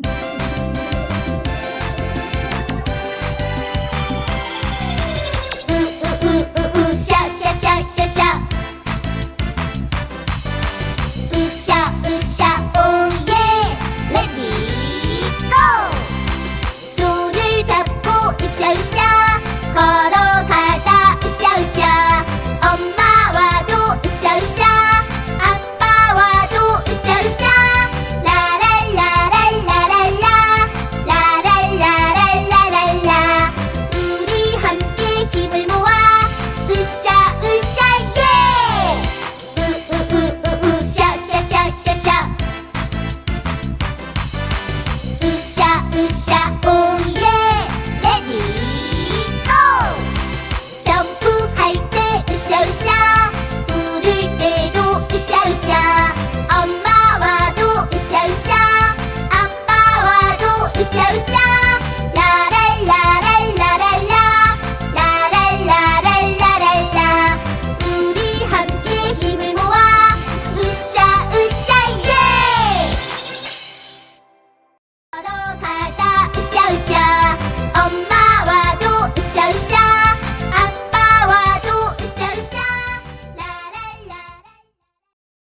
Bye.